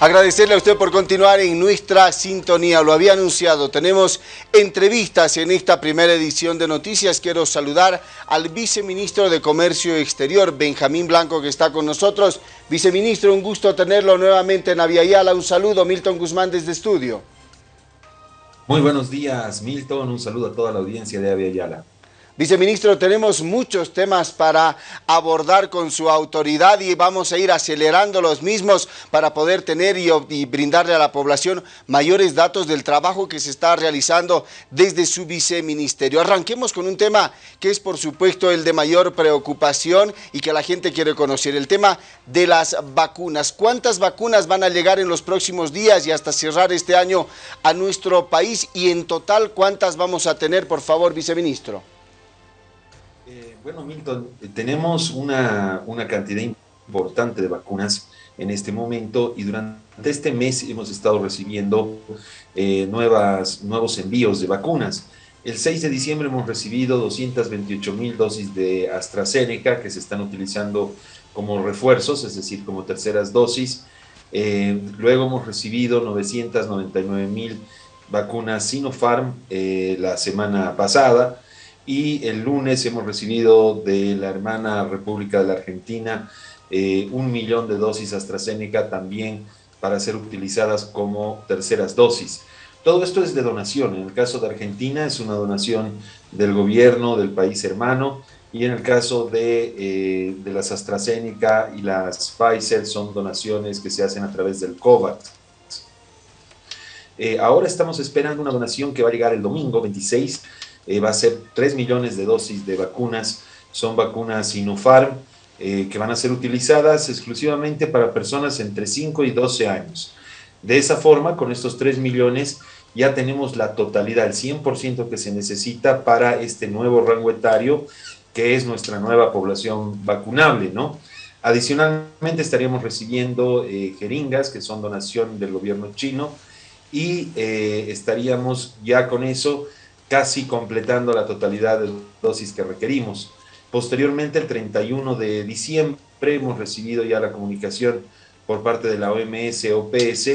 Agradecerle a usted por continuar en nuestra sintonía. Lo había anunciado. Tenemos entrevistas en esta primera edición de Noticias. Quiero saludar al viceministro de Comercio Exterior, Benjamín Blanco, que está con nosotros. Viceministro, un gusto tenerlo nuevamente en Aviala. Un saludo, Milton Guzmán, desde estudio. Muy buenos días, Milton. Un saludo a toda la audiencia de Aviala. Viceministro, tenemos muchos temas para abordar con su autoridad y vamos a ir acelerando los mismos para poder tener y, brindarle a la población mayores datos del trabajo que se está realizando desde su viceministerio. Arranquemos con un tema que es por supuesto el de mayor preocupación y que la gente quiere conocer, el tema de las vacunas. ¿Cuántas vacunas van a llegar en los próximos días y hasta cerrar este año a nuestro país? Y en total, ¿cuántas vamos a tener, por favor, viceministro? Bueno, Milton, eh, tenemos una, cantidad importante de vacunas en este momento y durante este mes hemos estado recibiendo eh, nuevas, nuevos envíos de vacunas. El 6 de diciembre hemos recibido 228 mil dosis de AstraZeneca que se están utilizando como refuerzos, es decir, como terceras dosis. Eh, luego hemos recibido 999 mil vacunas Sinopharm la semana pasada y el lunes hemos recibido de la hermana República de la Argentina eh, un millón de dosis AstraZeneca también para ser utilizadas como terceras dosis. Todo esto es de donación. En el caso de Argentina es una donación del gobierno del país hermano y en el caso de, eh, de las AstraZeneca y las Pfizer son donaciones que se hacen a través del COVAX. Eh, ahora estamos esperando una donación que va a llegar el domingo 26 eh, va a ser 3 millones de dosis de vacunas, son vacunas Sinopharm, eh, que van a ser utilizadas exclusivamente para personas entre 5 y 12 años. De esa forma, con estos 3 millones, ya tenemos la totalidad, el 100% que se necesita para este nuevo rango etario, que es nuestra nueva población vacunable, ¿no? Adicionalmente estaríamos recibiendo eh, jeringas, que son donación del gobierno chino, y estaríamos ya con eso casi completando la totalidad de dosis que requerimos. Posteriormente, el 31 de diciembre, hemos recibido ya la comunicación por parte de la OMS OPS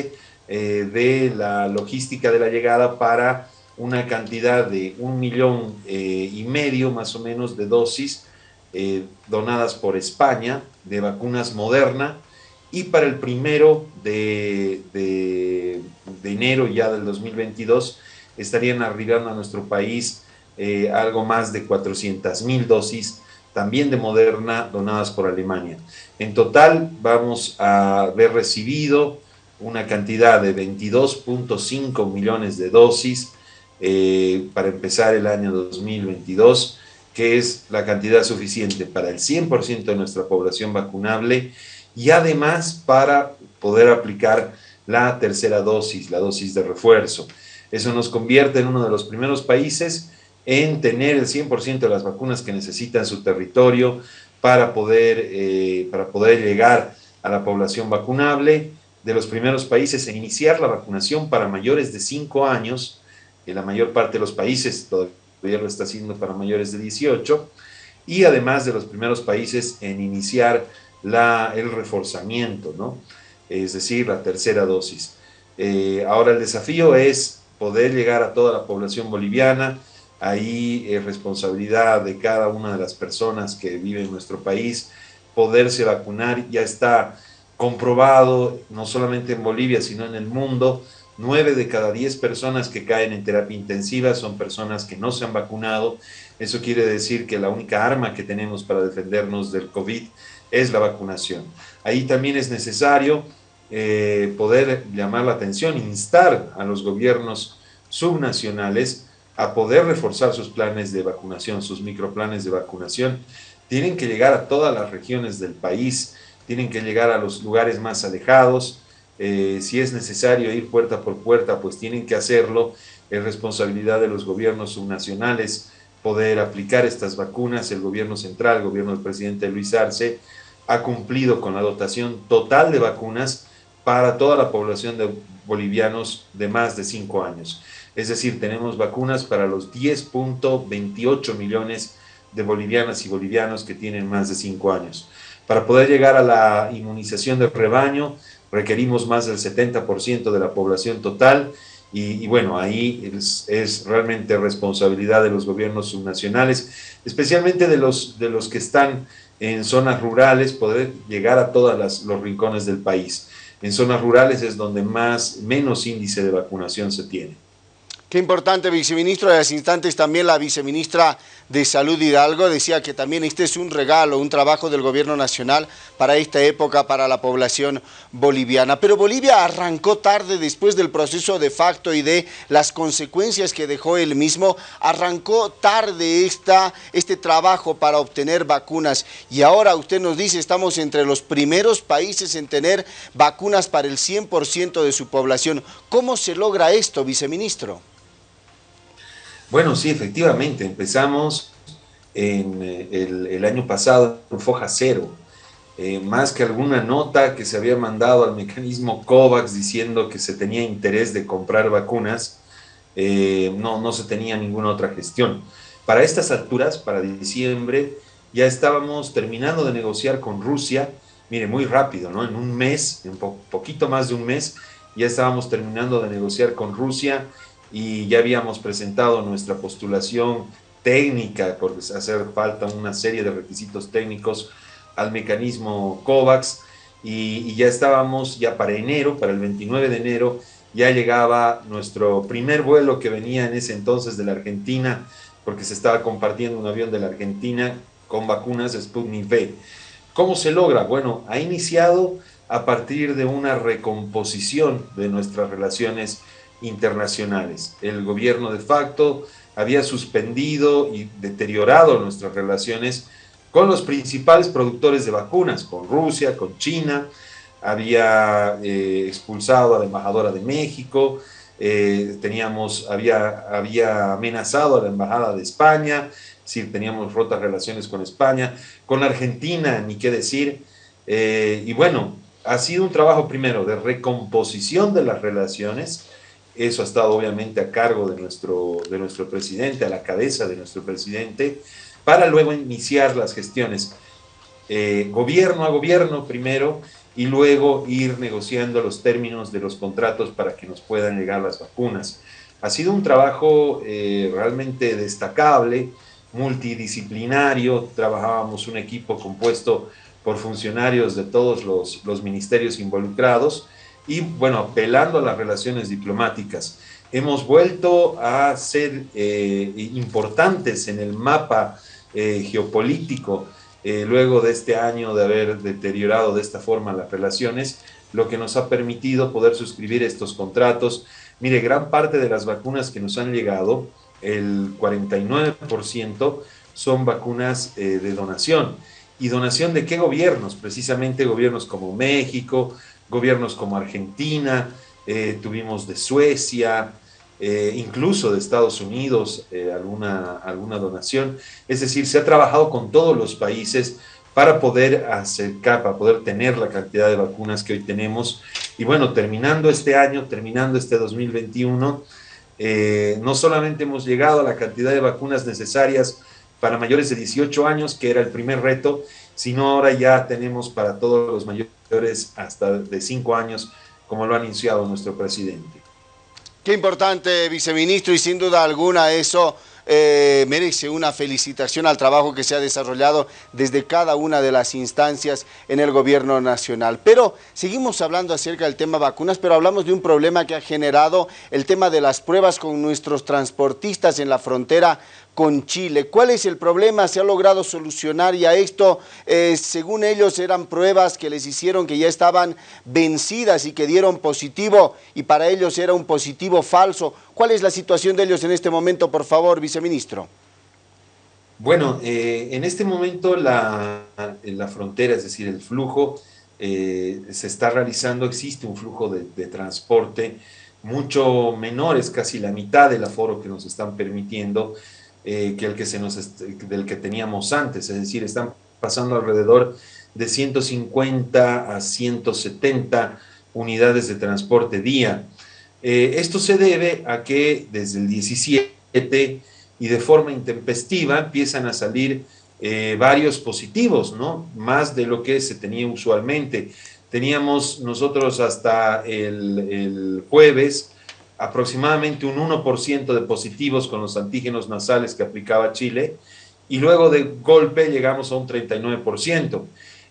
eh, de la logística de la llegada para una cantidad de un millón eh, y medio más o menos de dosis eh, donadas por España de vacunas Moderna y para el primero de, de, de enero ya del 2022 estarían arribando a nuestro país eh, algo más de 400 mil dosis también de Moderna donadas por Alemania. En total vamos a haber recibido una cantidad de 22.5 millones de dosis eh, para empezar el año 2022, que es la cantidad suficiente para el 100% de nuestra población vacunable y además para poder aplicar la tercera dosis, la dosis de refuerzo. Eso nos convierte en uno de los primeros países en tener el 100% de las vacunas que necesita en su territorio para poder, eh, para poder llegar a la población vacunable, de los primeros países en iniciar la vacunación para mayores de 5 años, que la mayor parte de los países todavía lo está haciendo para mayores de 18, y además de los primeros países en iniciar la, el reforzamiento, ¿no? es decir, la tercera dosis. Eh, ahora el desafío es poder llegar a toda la población boliviana. Ahí es responsabilidad de cada una de las personas que viven en nuestro país poderse vacunar. Ya está comprobado, no solamente en Bolivia, sino en el mundo, nueve de cada diez personas que caen en terapia intensiva son personas que no se han vacunado. Eso quiere decir que la única arma que tenemos para defendernos del COVID es la vacunación. Ahí también es necesario eh, poder llamar la atención, instar a los gobiernos subnacionales a poder reforzar sus planes de vacunación, sus microplanes de vacunación. Tienen que llegar a todas las regiones del país, tienen que llegar a los lugares más alejados. Eh, si es necesario ir puerta por puerta, pues tienen que hacerlo. Es responsabilidad de los gobiernos subnacionales poder aplicar estas vacunas. El gobierno central, el gobierno del presidente Luis Arce, ha cumplido con la dotación total de vacunas para toda la población de bolivianos de más de 5 años. Es decir, tenemos vacunas para los 10.28 millones de bolivianas y bolivianos que tienen más de 5 años. Para poder llegar a la inmunización del rebaño, requerimos más del 70% de la población total y, bueno, ahí es, es, realmente responsabilidad de los gobiernos subnacionales, especialmente de los, de los que están en zonas rurales, poder llegar a todos los rincones del país. En zonas rurales es donde más, menos índice de vacunación se tiene. Qué importante, viceministro. En hace instantes también la viceministra de Salud Hidalgo decía que también este es un regalo, un trabajo del gobierno nacional para esta época, para la población boliviana. Pero Bolivia arrancó tarde después del proceso de facto y de las consecuencias que dejó él mismo. Arrancó tarde esta, este trabajo para obtener vacunas. Y ahora usted nos dice, estamos entre los primeros países en tener vacunas para el 100% de su población. ¿Cómo se logra esto, viceministro? Bueno, sí, efectivamente, empezamos en eh, el, año pasado en foja cero, eh, más que alguna nota que se había mandado al mecanismo COVAX diciendo que se tenía interés de comprar vacunas, eh, no, no se tenía ninguna otra gestión. Para estas alturas, para diciembre, ya estábamos terminando de negociar con Rusia, mire, muy rápido, ¿no? En un mes, en poquito más de un mes, ya estábamos terminando de negociar con Rusia y ya habíamos presentado nuestra postulación técnica, porque hacer falta una serie de requisitos técnicos al mecanismo COVAX y, ya estábamos ya para enero, para el 29 de enero, ya llegaba nuestro primer vuelo que venía en ese entonces de la Argentina, porque se estaba compartiendo un avión de la Argentina con vacunas Sputnik V. ¿Cómo se logra? Bueno, ha iniciado a partir de una recomposición de nuestras relaciones internacionales. El gobierno de facto había suspendido y deteriorado nuestras relaciones con los principales productores de vacunas, con Rusia, con China, había eh, expulsado a la embajadora de México, eh, teníamos, había, había amenazado a la embajada de España, si teníamos rotas relaciones con España, con Argentina, ni qué decir. Eh, y bueno, ha sido un trabajo primero de recomposición de las relaciones, eso ha estado obviamente a cargo de nuestro, de nuestro presidente, a la cabeza de nuestro presidente, para luego iniciar las gestiones. Eh, gobierno a gobierno primero y luego ir negociando los términos de los contratos para que nos puedan llegar las vacunas. Ha sido un trabajo eh, realmente destacable, multidisciplinario, trabajábamos un equipo compuesto por funcionarios de todos los, los ministerios involucrados y bueno, apelando a las relaciones diplomáticas. Hemos vuelto a ser eh, importantes en el mapa eh, geopolítico eh, luego de este año de haber deteriorado de esta forma las relaciones, lo que nos ha permitido poder suscribir estos contratos. Mire, gran parte de las vacunas que nos han llegado, el 49%, son vacunas de donación. ¿Y donación de qué gobiernos? Precisamente gobiernos como México, gobiernos como Argentina, eh, tuvimos de Suecia, eh, incluso de Estados Unidos eh, alguna, alguna donación. Es decir, se ha trabajado con todos los países para poder acercar, para poder tener la cantidad de vacunas que hoy tenemos. Y bueno, terminando este año, terminando este 2021, no solamente hemos llegado a la cantidad de vacunas necesarias para mayores de 18 años, que era el primer reto, sino ahora ya tenemos para todos los mayores hasta de 5 años, como lo ha anunciado nuestro presidente. Qué importante, viceministro, y sin duda alguna eso eh, merece una felicitación al trabajo que se ha desarrollado desde cada una de las instancias en el gobierno nacional. Pero seguimos hablando acerca del tema vacunas, pero hablamos de un problema que ha generado el tema de las pruebas con nuestros transportistas en la frontera con Chile. ¿Cuál es el problema? ¿Se ha logrado solucionar y a esto, eh, según ellos, eran pruebas que les hicieron que ya estaban vencidas y que dieron positivo y para ellos era un positivo falso? ¿Cuál es la situación de ellos en este momento, por favor, viceministro? Bueno, eh, en este momento la, la, frontera, es decir, el flujo, eh, se está realizando, existe un flujo de, transporte mucho menor, es casi la mitad del aforo que nos están permitiendo, eh, que el que se nos del que teníamos antes, es decir, están pasando alrededor de 150 a 170 unidades de transporte día. Eh, esto se debe a que desde el 17 y de forma intempestiva empiezan a salir eh, varios positivos, ¿no? Más de lo que se tenía usualmente. Teníamos nosotros hasta el, el jueves aproximadamente un 1% de positivos con los antígenos nasales que aplicaba Chile y luego de golpe llegamos a un 39%.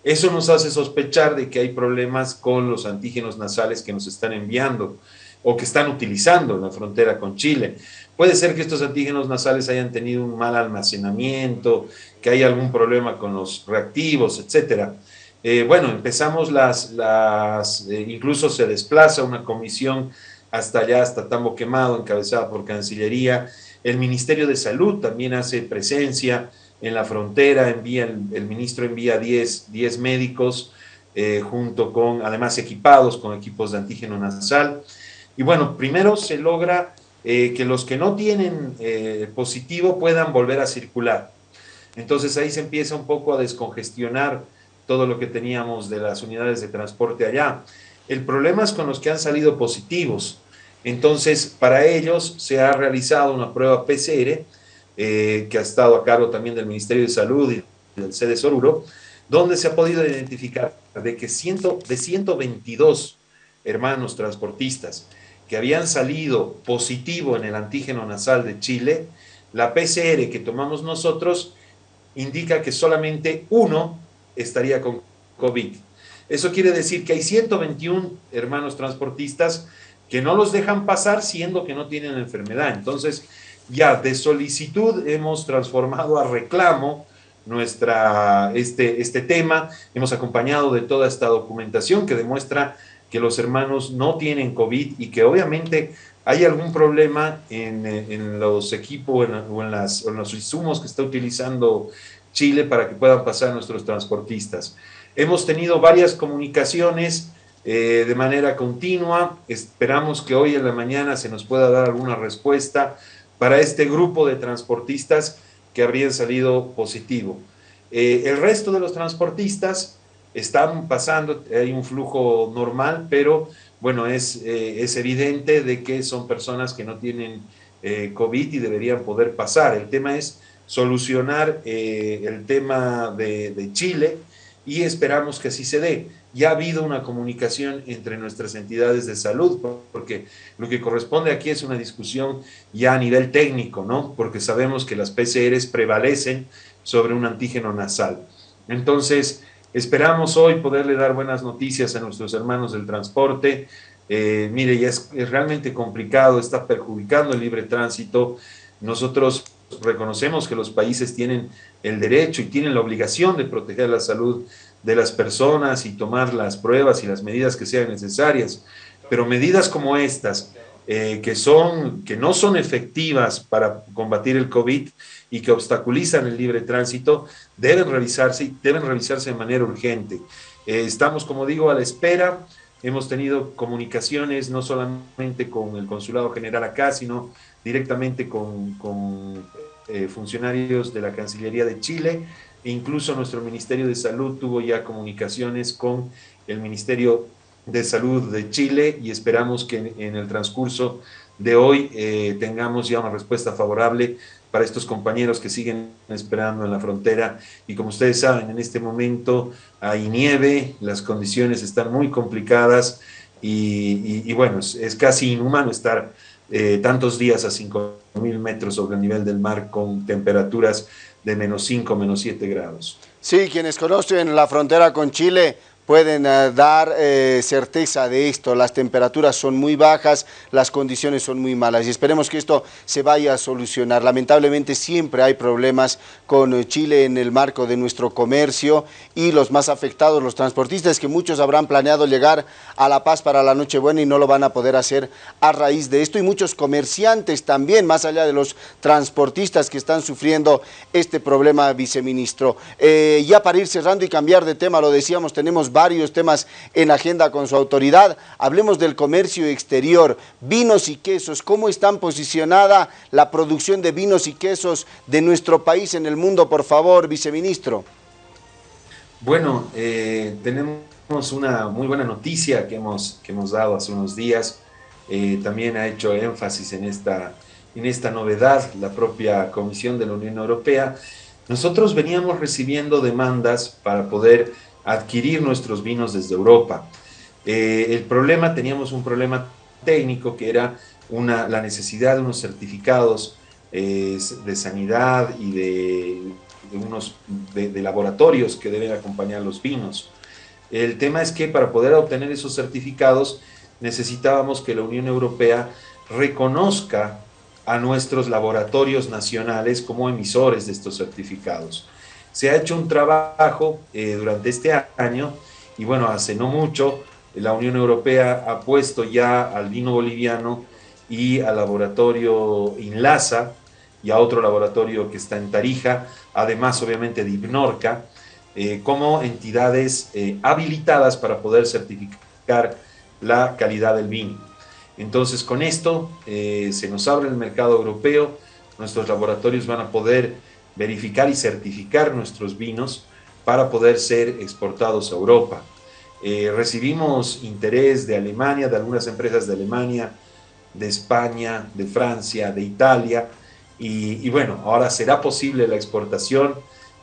Eso nos hace sospechar de que hay problemas con los antígenos nasales que nos están enviando o que están utilizando en la frontera con Chile. Puede ser que estos antígenos nasales hayan tenido un mal almacenamiento, que hay algún problema con los reactivos, etcétera. Eh, bueno, empezamos las, las eh, incluso se desplaza una comisión hasta allá, hasta Tambo Quemado, encabezada por Cancillería. El Ministerio de Salud también hace presencia en la frontera, envía, el, ministro envía 10, 10 médicos, eh, junto con, además equipados con equipos de antígeno nasal. Y bueno, primero se logra eh, que los que no tienen eh, positivo puedan volver a circular. Entonces ahí se empieza un poco a descongestionar todo lo que teníamos de las unidades de transporte allá. El problema es con los que han salido positivos. Entonces, para ellos se ha realizado una prueba PCR eh, que ha estado a cargo también del Ministerio de Salud y del sede Soruro, donde se ha podido identificar de que ciento, de 122 hermanos transportistas que habían salido positivo en el antígeno nasal de Chile, la PCR que tomamos nosotros indica que solamente uno estaría con COVID. Eso quiere decir que hay 121 hermanos transportistas que no los dejan pasar siendo que no tienen enfermedad. Entonces, ya de solicitud hemos transformado a reclamo nuestra, este, este tema, hemos acompañado de toda esta documentación que demuestra que los hermanos no tienen COVID y que obviamente hay algún problema en, en los equipos o en, las, en los insumos que está utilizando Chile para que puedan pasar nuestros transportistas. Hemos tenido varias comunicaciones eh, de manera continua. Esperamos que hoy en la mañana se nos pueda dar alguna respuesta para este grupo de transportistas que habrían salido positivo. Eh, el resto de los transportistas están pasando, hay un flujo normal, pero bueno, es, eh, es evidente de que son personas que no tienen COVID y deberían poder pasar. El tema es solucionar el tema de Chile y esperamos que así se dé ya ha habido una comunicación entre nuestras entidades de salud, porque lo que corresponde aquí es una discusión ya a nivel técnico, ¿no? Porque sabemos que las PCRs prevalecen sobre un antígeno nasal. Entonces, esperamos hoy poderle dar buenas noticias a nuestros hermanos del transporte. Eh, mire, ya es, es realmente complicado, está perjudicando el libre tránsito. Nosotros reconocemos que los países tienen el derecho y tienen la obligación de proteger la salud de las personas y tomar las pruebas y las medidas que sean necesarias. Pero medidas como estas, eh, que, son, que no son efectivas para combatir el COVID y que obstaculizan el libre tránsito, deben revisarse y deben revisarse de manera urgente. Eh, estamos, como digo, a la espera. Hemos tenido comunicaciones no solamente con el Consulado General acá, sino directamente con, con eh, funcionarios de la Cancillería de Chile Incluso nuestro Ministerio de Salud tuvo ya comunicaciones con el Ministerio de Salud de Chile y esperamos que en, el transcurso de hoy eh, tengamos ya una respuesta favorable para estos compañeros que siguen esperando en la frontera. Y como ustedes saben, en este momento hay nieve, las condiciones están muy complicadas y, bueno, es, casi inhumano estar eh, tantos días a 5.000 metros sobre el nivel del mar con temperaturas de menos 5, menos 7 grados. Sí, quienes conocen la frontera con Chile pueden eh, dar eh, certeza de esto. Las temperaturas son muy bajas, las condiciones son muy malas y esperemos que esto se vaya a solucionar. Lamentablemente siempre hay problemas con eh, Chile en el marco de nuestro comercio y los más afectados, los transportistas, que muchos habrán planeado llegar a La Paz para la Nochebuena y no lo van a poder hacer a raíz de esto y muchos comerciantes también, más allá de los transportistas que están sufriendo este problema, viceministro. ya para ir cerrando y cambiar de tema, lo decíamos, tenemos varios temas en agenda con su autoridad. Hablemos del comercio exterior, vinos y quesos, cómo están posicionada la producción de vinos y quesos de nuestro país en el mundo, por favor, viceministro. Bueno, eh, tenemos una muy buena noticia que hemos, que hemos dado hace unos días. Eh, también ha hecho énfasis en esta, en esta novedad la propia Comisión de la Unión Europea. Nosotros veníamos recibiendo demandas para poder adquirir nuestros vinos desde Europa. Eh, el problema, teníamos un problema técnico que era una, la necesidad de unos certificados eh, de sanidad y de, unos de, laboratorios que deben acompañar los vinos. El tema es que para poder obtener esos certificados necesitábamos que la Unión Europea reconozca a nuestros laboratorios nacionales como emisores de estos certificados. Se ha hecho un trabajo eh, durante este año y bueno, hace no mucho la Unión Europea ha puesto ya al vino boliviano y al laboratorio INLASA y a otro laboratorio que está en Tarija, además obviamente de Ibnorca, eh, como entidades eh, habilitadas para poder certificar la calidad del vino. Entonces con esto se nos abre el mercado europeo, nuestros laboratorios van a poder verificar y certificar nuestros vinos para poder ser exportados a Europa. Eh, recibimos interés de Alemania, de algunas empresas de Alemania, de España, de Francia, de Italia, y, bueno, ahora será posible la exportación,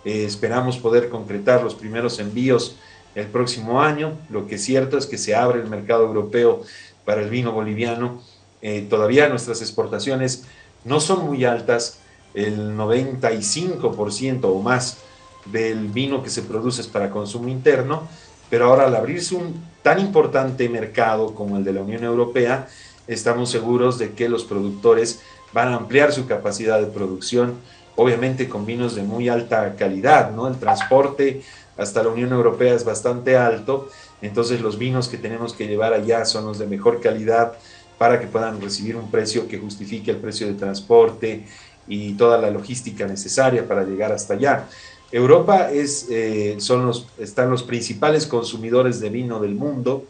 eh, esperamos poder concretar los primeros envíos el próximo año, lo que es cierto es que se abre el mercado europeo para el vino boliviano, eh, todavía nuestras exportaciones no son muy altas, el 95% o más del vino que se produce es para consumo interno, pero ahora al abrirse un tan importante mercado como el de la Unión Europea, estamos seguros de que los productores van a ampliar su capacidad de producción, obviamente con vinos de muy alta calidad, ¿no? El transporte hasta la Unión Europea es bastante alto, entonces los vinos que tenemos que llevar allá son los de mejor calidad para que puedan recibir un precio que justifique el precio de transporte y toda la logística necesaria para llegar hasta allá. Europa es, eh, son los, están los principales consumidores de vino del mundo.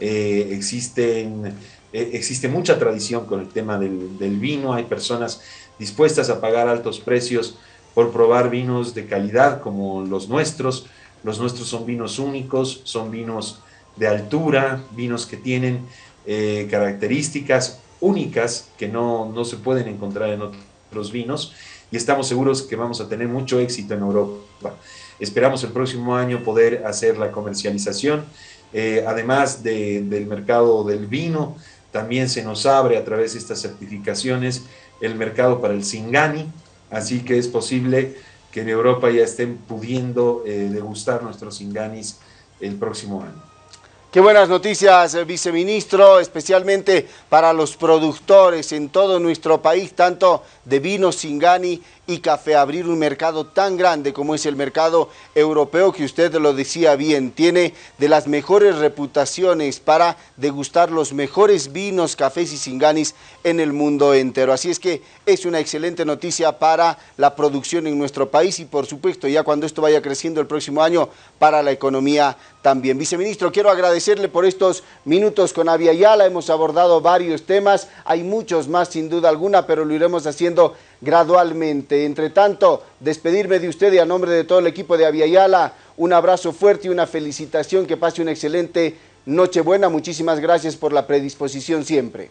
Eh, existen, eh, existe mucha tradición con el tema del, del, vino. Hay personas dispuestas a pagar altos precios por probar vinos de calidad como los nuestros. Los nuestros son vinos únicos, son vinos de altura, vinos que tienen características únicas que no, no se pueden encontrar en otros vinos y estamos seguros que vamos a tener mucho éxito en Europa. Esperamos el próximo año poder hacer la comercialización. Eh, además del mercado del vino, también se nos abre a través de estas certificaciones el mercado para el Singani, así que es posible que en Europa ya estén pudiendo eh, degustar nuestros Singanis el próximo año. Qué buenas noticias, eh, viceministro, especialmente para los productores en todo nuestro país, tanto de vino Singani y café, abrir un mercado tan grande como es el mercado europeo, que usted lo decía bien, tiene de las mejores reputaciones para degustar los mejores vinos, cafés y singanis en el mundo entero. Así es que es una excelente noticia para la producción en nuestro país y por supuesto ya cuando esto vaya creciendo el próximo año para la economía también. Viceministro, quiero agradecerle por estos minutos con Avia Yala, hemos abordado varios temas, hay muchos más sin duda alguna, pero lo iremos haciendo gradualmente. Entre tanto, despedirme de usted y a nombre de todo el equipo de Aviala, un abrazo fuerte y una felicitación, que pase una excelente Nochebuena. Muchísimas gracias por la predisposición siempre.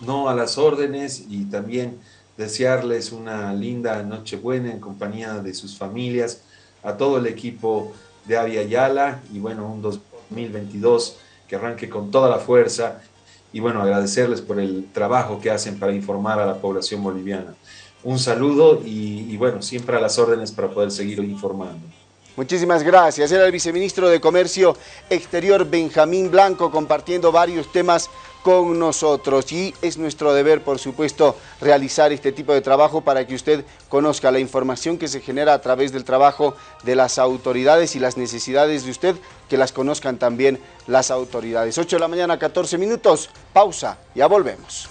No, a las órdenes y también desearles una linda Nochebuena en compañía de sus familias, a todo el equipo de Aviala y bueno, un 2022 que arranque con toda la fuerza y bueno, agradecerles por el trabajo que hacen para informar a la población boliviana. Un saludo y, bueno, siempre a las órdenes para poder seguir informando. Muchísimas gracias. Era el viceministro de Comercio Exterior Benjamín Blanco compartiendo varios temas con nosotros y es nuestro deber, por supuesto, realizar este tipo de trabajo para que usted conozca la información que se genera a través del trabajo de las autoridades y las necesidades de usted, que las conozcan también las autoridades. 8 de la mañana, 14 minutos, pausa, ya volvemos.